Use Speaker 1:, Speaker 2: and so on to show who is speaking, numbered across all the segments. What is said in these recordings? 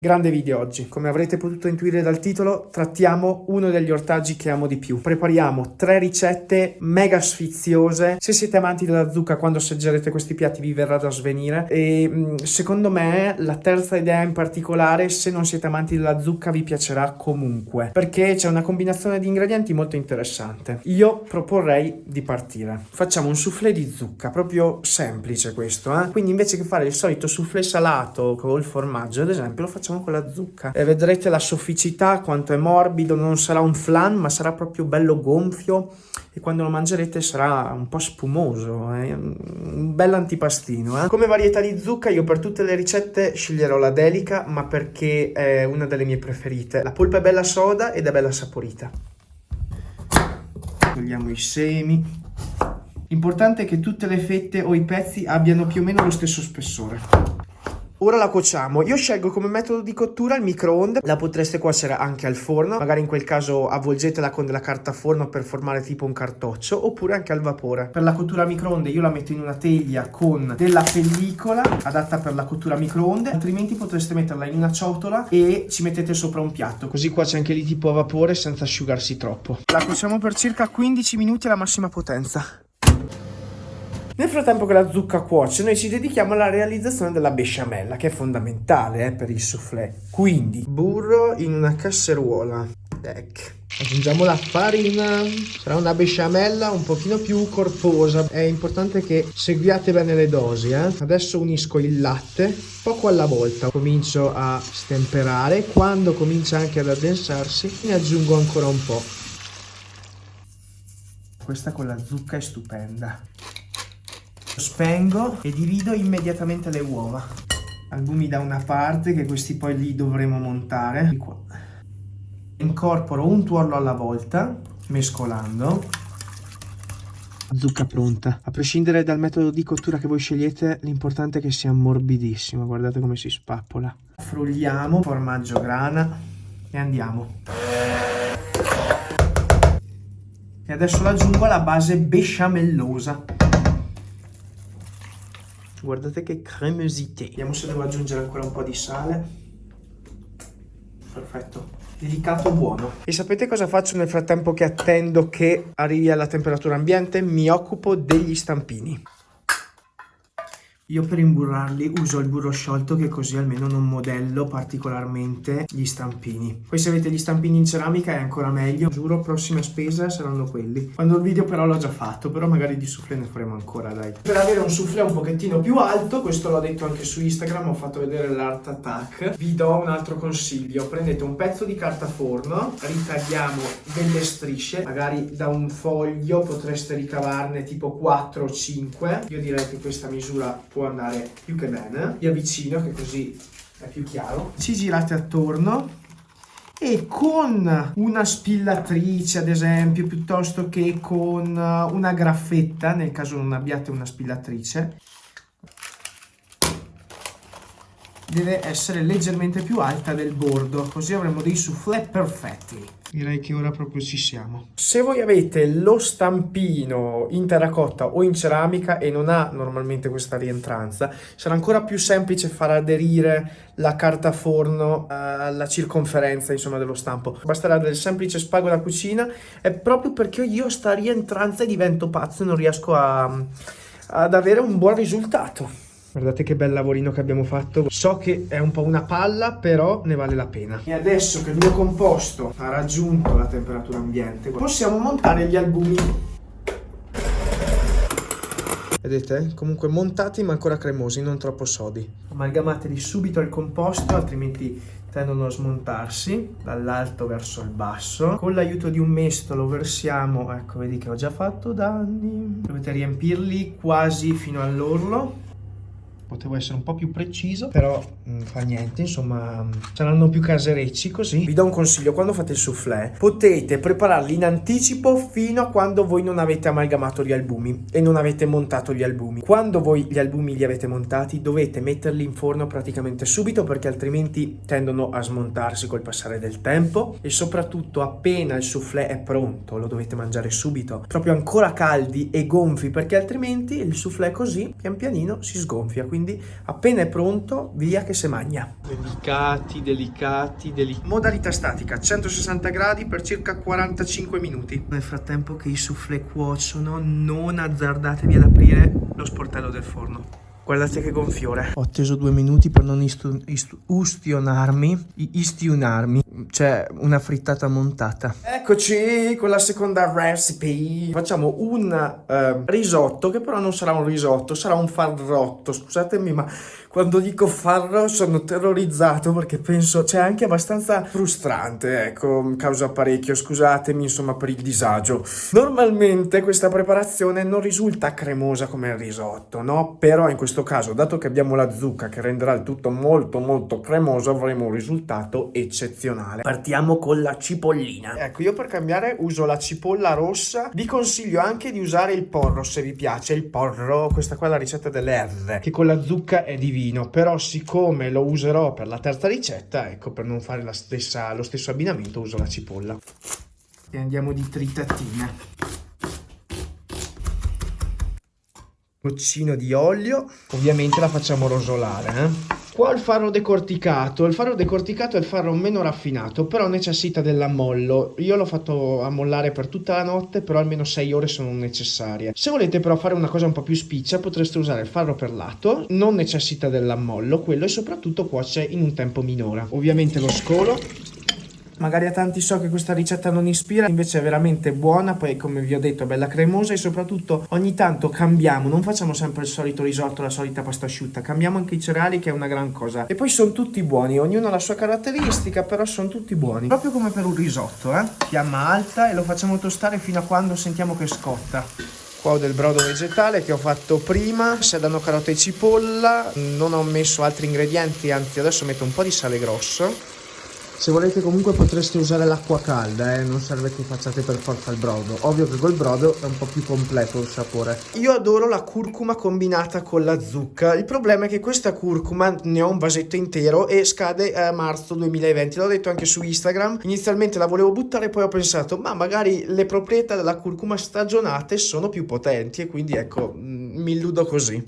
Speaker 1: Grande video oggi, come avrete potuto intuire dal titolo, trattiamo uno degli ortaggi che amo di più. Prepariamo tre ricette mega sfiziose. Se siete amanti della zucca, quando assaggerete questi piatti vi verrà da svenire. E mm, secondo me la terza idea in particolare, se non siete amanti della zucca, vi piacerà comunque. Perché c'è una combinazione di ingredienti molto interessante. Io proporrei di partire. Facciamo un soufflé di zucca, proprio semplice questo. Eh? Quindi invece che fare il solito soufflé salato col formaggio, ad esempio, lo facciamo facciamo con la zucca e vedrete la sofficità quanto è morbido non sarà un flan ma sarà proprio bello gonfio e quando lo mangerete sarà un po' spumoso eh? un bel antipastino eh? come varietà di zucca io per tutte le ricette sceglierò la delica ma perché è una delle mie preferite la polpa è bella soda ed è bella saporita togliamo i semi L'importante è che tutte le fette o i pezzi abbiano più o meno lo stesso spessore. Ora la cuociamo. Io scelgo come metodo di cottura il microonde, la potreste cuocere anche al forno, magari in quel caso avvolgetela con della carta forno per formare tipo un cartoccio, oppure anche al vapore. Per la cottura microonde io la metto in una teglia con della pellicola adatta per la cottura a microonde, altrimenti potreste metterla in una ciotola e ci mettete sopra un piatto, così cuoce anche lì tipo a vapore senza asciugarsi troppo. La cuociamo per circa 15 minuti alla massima potenza. Nel frattempo che la zucca cuoce, noi ci dedichiamo alla realizzazione della besciamella, che è fondamentale eh, per il soufflé. Quindi, burro in una casseruola. Ecco. Aggiungiamo la farina, sarà una besciamella un pochino più corposa. È importante che seguiate bene le dosi. Eh? Adesso unisco il latte, poco alla volta. Comincio a stemperare, quando comincia anche ad addensarsi ne aggiungo ancora un po'. Questa con la zucca è stupenda. Spengo e divido immediatamente le uova. Albumi da una parte che questi poi li dovremo montare. Qua. Incorporo un tuorlo alla volta, mescolando. Zucca pronta. A prescindere dal metodo di cottura che voi scegliete, l'importante è che sia morbidissima. Guardate come si spappola. Frulliamo, formaggio grana e andiamo. E adesso aggiungo la base besciamellosa. Guardate che cremosità. Vediamo se devo aggiungere ancora un po' di sale. Perfetto. Delicato buono. E sapete cosa faccio nel frattempo che attendo che arrivi alla temperatura ambiente? Mi occupo degli stampini. Io per imburrarli uso il burro sciolto che così almeno non modello particolarmente gli stampini. Poi se avete gli stampini in ceramica è ancora meglio, giuro prossima spesa saranno quelli. Quando il video però l'ho già fatto, però magari di soufflé ne faremo ancora dai. Per avere un soufflé un pochettino più alto, questo l'ho detto anche su Instagram, ho fatto vedere l'Art Attack, vi do un altro consiglio. Prendete un pezzo di carta forno, ritagliamo delle strisce, magari da un foglio potreste ricavarne tipo 4 o 5. Io direi che questa misura può andare più che bene. Vi avvicino che così è più chiaro. Ci girate attorno e con una spillatrice ad esempio piuttosto che con una graffetta nel caso non abbiate una spillatrice deve essere leggermente più alta del bordo, così avremo dei soufflé perfetti. Direi che ora proprio ci siamo. Se voi avete lo stampino in terracotta o in ceramica e non ha normalmente questa rientranza, sarà ancora più semplice far aderire la carta forno alla circonferenza insomma dello stampo. Basterà del semplice spago da cucina, è proprio perché io sta rientranza divento pazzo e non riesco a, ad avere un buon risultato. Guardate che bel lavorino che abbiamo fatto. So che è un po' una palla, però ne vale la pena. E adesso che il mio composto ha raggiunto la temperatura ambiente, possiamo montare gli albumi. Vedete? Comunque montati ma ancora cremosi, non troppo sodi. Amalgamateli subito al composto, altrimenti tendono a smontarsi dall'alto verso il basso. Con l'aiuto di un mestolo versiamo, ecco vedi che ho già fatto danni. Dovete riempirli quasi fino all'orlo potevo essere un po' più preciso, però mh, mm, fa niente, insomma, mh, saranno più caserecci così. Vi do un consiglio, quando fate il soufflé, potete prepararli in anticipo fino a quando voi non avete amalgamato gli albumi e non avete montato gli albumi. Quando voi gli albumi li avete montati, dovete metterli in forno praticamente subito perché altrimenti tendono a smontarsi col passare del tempo e soprattutto appena il soufflé è pronto, lo dovete mangiare subito, proprio ancora caldi e gonfi perché altrimenti il soufflé così pian pianino si sgonfia. Quindi quindi appena è pronto, via che se magna. Delicati, delicati, delicati. Modalità statica, 160 gradi per circa 45 minuti. Nel frattempo che i soufflé cuociono, non azzardatevi ad aprire lo sportello del forno. Guardate che gonfiore. Ho atteso due minuti per non istu, istu, ustionarmi, istionarmi. C'è una frittata montata. Eccoci con la seconda recipe. Facciamo un uh, risotto che però non sarà un risotto, sarà un farrotto. Scusatemi ma quando dico farro sono terrorizzato perché penso, cioè anche abbastanza frustrante, ecco, causa parecchio, scusatemi insomma per il disagio. Normalmente questa preparazione non risulta cremosa come il risotto, no? Però in questo caso, dato che abbiamo la zucca che renderà il tutto molto molto cremoso, avremo un risultato eccezionale. Partiamo con la cipollina. Ecco, io per cambiare uso la cipolla rossa, vi consiglio anche di usare il porro se vi piace, il porro, questa qua è la ricetta delle R, che con la zucca è divina vino, però siccome lo userò per la terza ricetta, ecco, per non fare stessa, lo stesso abbinamento uso la cipolla. E andiamo di tritatine. Goccino di olio, ovviamente la facciamo rosolare, eh? Qua il farro decorticato, il farro decorticato è il farro meno raffinato, però necessita dell'ammollo. Io l'ho fatto ammollare per tutta la notte, però almeno 6 ore sono necessarie. Se volete però fare una cosa un po' più spiccia, potreste usare il farro perlato, non necessita dell'ammollo, quello e soprattutto cuoce in un tempo minore. Ovviamente lo scolo Magari a tanti so che questa ricetta non ispira, invece è veramente buona, poi come vi ho detto è bella cremosa e soprattutto ogni tanto cambiamo, non facciamo sempre il solito risotto, la solita pasta asciutta, cambiamo anche i cereali che è una gran cosa. E poi sono tutti buoni, ognuno ha la sua caratteristica, però sono tutti buoni. Proprio come per un risotto, eh? Fiamma alta e lo facciamo tostare fino a quando sentiamo che scotta. Qua ho del brodo vegetale che ho fatto prima, sedano carote e cipolla, non ho messo altri ingredienti, anzi adesso metto un po' di sale grosso se volete comunque potreste usare l'acqua calda, eh? non serve che facciate per forza il brodo. Ovvio che col brodo è un po' più completo il sapore. Io adoro la curcuma combinata con la zucca. Il problema è che questa curcuma ne ho un vasetto intero e scade a marzo 2020. L'ho detto anche su Instagram. Inizialmente la volevo buttare, poi ho pensato, ma magari le proprietà della curcuma stagionate sono più potenti e quindi ecco, mm, mi illudo così.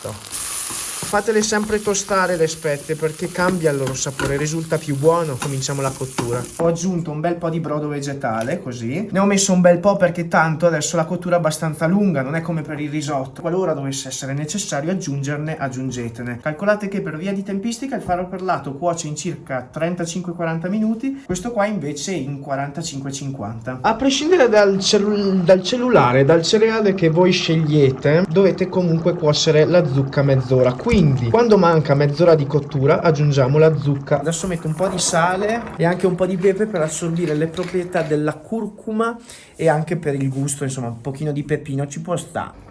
Speaker 1: So fatele sempre tostare le spette perché cambia il loro sapore, risulta più buono. Cominciamo la cottura. Ho aggiunto un bel po' di brodo vegetale, così. Ne ho messo un bel po' perché tanto adesso la cottura è abbastanza lunga, non è come per il risotto. Qualora dovesse essere necessario aggiungerne, aggiungetene. Calcolate che per via di tempistica il farro per lato cuoce in circa 35-40 minuti, questo qua invece in 45-50. A prescindere dal, cellu dal cellulare, dal cereale che voi scegliete, dovete comunque cuocere la zucca mezz'ora. Qui quindi quando manca mezz'ora di cottura aggiungiamo la zucca. Adesso metto un po' di sale e anche un po' di pepe per assorbire le proprietà della curcuma e anche per il gusto insomma un pochino di pepino ci può stare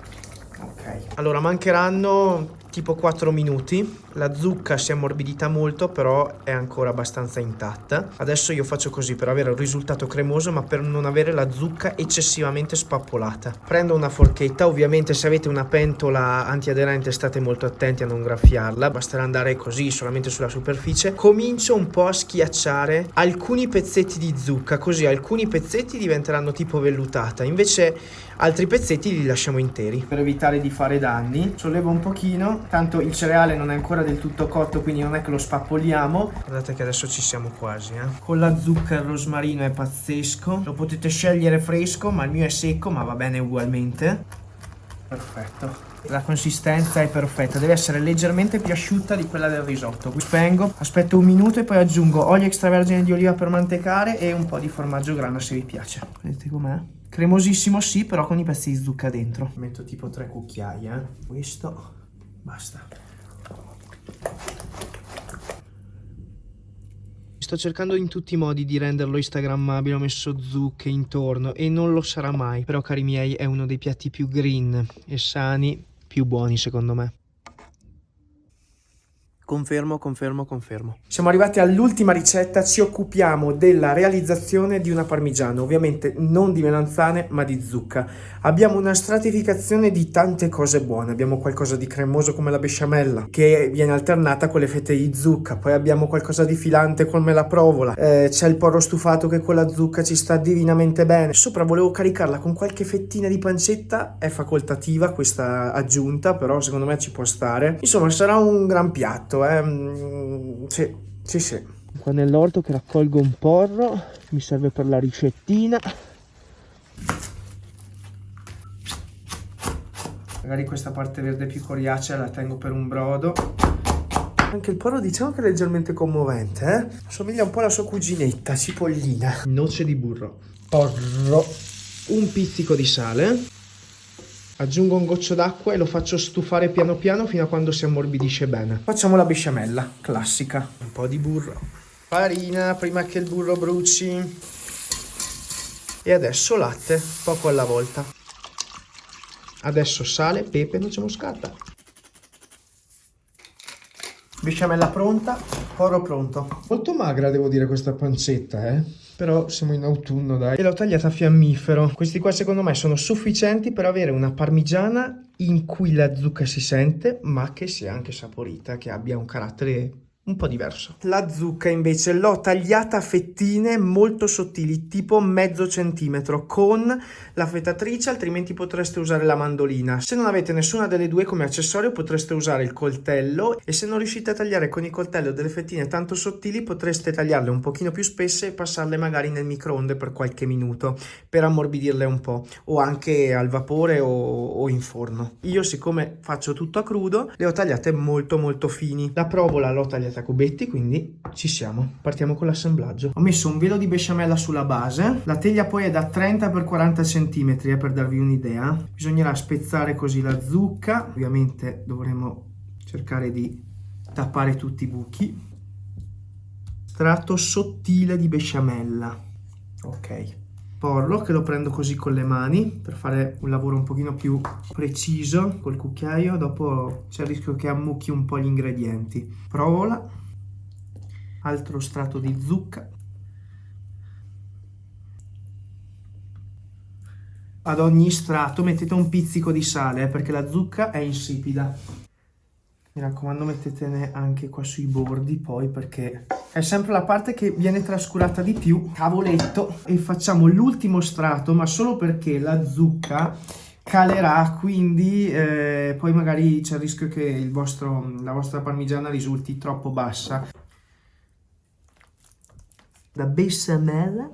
Speaker 1: ok. Allora mancheranno tipo 4 minuti. La zucca si è ammorbidita molto, però è ancora abbastanza intatta. Adesso io faccio così per avere un risultato cremoso, ma per non avere la zucca eccessivamente spappolata. Prendo una forchetta, ovviamente se avete una pentola antiaderente state molto attenti a non graffiarla, basterà andare così solamente sulla superficie. Comincio un po' a schiacciare alcuni pezzetti di zucca, così alcuni pezzetti diventeranno tipo vellutata, invece altri pezzetti li lasciamo interi. Per evitare di fare danni, sollevo un pochino tanto il cereale non è ancora del tutto cotto quindi non è che lo spappoliamo guardate che adesso ci siamo quasi eh. con la zucca e il rosmarino è pazzesco lo potete scegliere fresco ma il mio è secco ma va bene ugualmente perfetto la consistenza è perfetta, deve essere leggermente più asciutta di quella del risotto. Spengo, aspetto un minuto e poi aggiungo olio extravergine di oliva per mantecare e un po' di formaggio grana se vi piace. Vedete com'è? Cremosissimo sì, però con i pezzi di zucca dentro. Metto tipo tre cucchiai, eh. Questo Basta. Sto cercando in tutti i modi di renderlo instagrammabile, ho messo zucche intorno e non lo sarà mai, però cari miei è uno dei piatti più green e sani, più buoni secondo me. Confermo, confermo, confermo. Siamo arrivati all'ultima ricetta, ci occupiamo della realizzazione di una parmigiana, ovviamente non di melanzane ma di zucca. Abbiamo una stratificazione di tante cose buone, abbiamo qualcosa di cremoso come la besciamella che viene alternata con le fette di zucca, poi abbiamo qualcosa di filante come la provola, eh, c'è il porro stufato che con la zucca ci sta divinamente bene. Sopra volevo caricarla con qualche fettina di pancetta, è facoltativa questa aggiunta, però secondo me ci può stare. Insomma sarà un gran piatto fatto, eh. Mm, sì, sì, sì. Qua nell'orto che raccolgo un porro, mi serve per la ricettina. Magari questa parte verde più coriacea la tengo per un brodo. Anche il porro diciamo che è leggermente commovente, eh? Somiglia un po' alla sua cuginetta, cipollina. Noce di burro. Porro. Un pizzico di sale Aggiungo un goccio d'acqua e lo faccio stufare piano piano fino a quando si ammorbidisce bene. Facciamo la besciamella, classica. Un po' di burro. Farina prima che il burro bruci. E adesso latte, poco alla volta. Adesso sale, pepe, noce moscata. Besciamella pronta, porro pronto. Molto magra devo dire questa pancetta, eh. Però siamo in autunno, dai. E l'ho tagliata a fiammifero. Questi qua secondo me sono sufficienti per avere una parmigiana in cui la zucca si sente, ma che sia anche saporita, che abbia un carattere un po' diverso. La zucca invece l'ho tagliata a fettine molto sottili, tipo mezzo centimetro, con la fetatrice, altrimenti potreste usare la mandolina. Se non avete nessuna delle due come accessorio potreste usare il coltello e se non riuscite a tagliare con il coltello delle fettine tanto sottili potreste tagliarle un pochino più spesse e passarle magari nel microonde per qualche minuto per ammorbidirle un po' o anche al vapore o, o in forno. Io siccome faccio tutto a crudo le ho tagliate molto molto fini. La provola l'ho tagliata a cubetti, quindi ci siamo. Partiamo con l'assemblaggio. Ho messo un velo di besciamella sulla base. La teglia poi è da 30 x 40 cm, eh, per darvi un'idea. Bisognerà spezzare così la zucca. Ovviamente dovremo cercare di tappare tutti i buchi. Strato sottile di besciamella. Ok porlo che lo prendo così con le mani per fare un lavoro un pochino più preciso col cucchiaio dopo c'è il rischio che ammucchi un po' gli ingredienti. Provola altro strato di zucca. Ad ogni strato mettete un pizzico di sale eh, perché la zucca è insipida mi raccomando mettetene anche qua sui bordi poi perché è sempre la parte che viene trascurata di più. Cavoletto. E facciamo l'ultimo strato ma solo perché la zucca calerà quindi eh, poi magari c'è il rischio che vostro, la vostra parmigiana risulti troppo bassa. La bessamella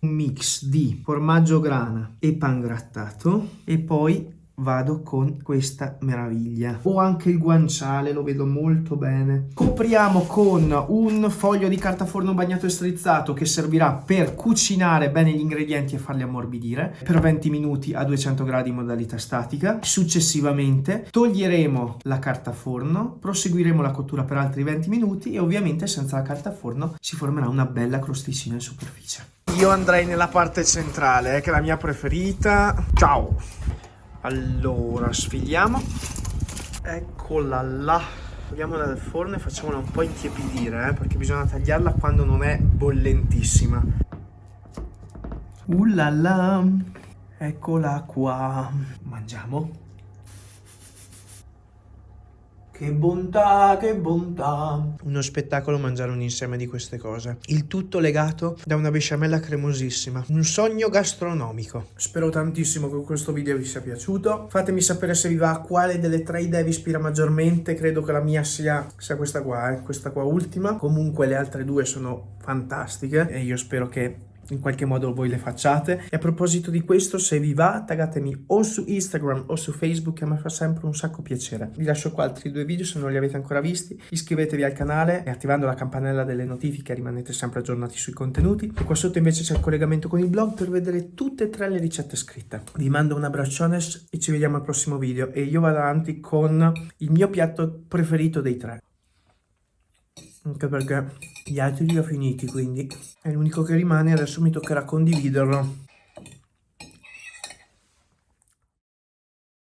Speaker 1: un mix di formaggio grana e pan grattato e poi vado con questa meraviglia. Ho anche il guanciale lo vedo molto bene. Copriamo con un foglio di carta forno bagnato e strizzato che servirà per cucinare bene gli ingredienti e farli ammorbidire. Per 20 minuti a 200 gradi in modalità statica. Successivamente toglieremo la carta forno proseguiremo la cottura per altri 20 minuti e ovviamente senza la carta forno si formerà una bella crosticina in superficie. Io andrei nella parte centrale eh, che è la mia preferita. Ciao allora sfiliamo eccola là. Togliamola dal forno e facciamola un po' intiepidire eh, perché bisogna tagliarla quando non è bollentissima. Uh là là eccola qua. Mangiamo che bontà, che bontà. Uno spettacolo mangiare un insieme di queste cose. Il tutto legato da una besciamella cremosissima. Un sogno gastronomico. Spero tantissimo che questo video vi sia piaciuto. Fatemi sapere se vi va quale delle tre idee vi ispira maggiormente. Credo che la mia sia, sia questa qua, eh, questa qua ultima. Comunque le altre due sono fantastiche e io spero che in qualche modo voi le facciate. E a proposito di questo, se vi va, taggatemi o su Instagram o su Facebook, che a me fa sempre un sacco piacere. Vi lascio qua altri due video se non li avete ancora visti. Iscrivetevi al canale e attivando la campanella delle notifiche rimanete sempre aggiornati sui contenuti. E qua sotto invece c'è il collegamento con il blog per vedere tutte e tre le ricette scritte. Vi mando un abbraccione e ci vediamo al prossimo video. E io vado avanti con il mio piatto preferito dei tre anche perché gli altri li ho finiti quindi. È l'unico che rimane adesso mi toccherà condividerlo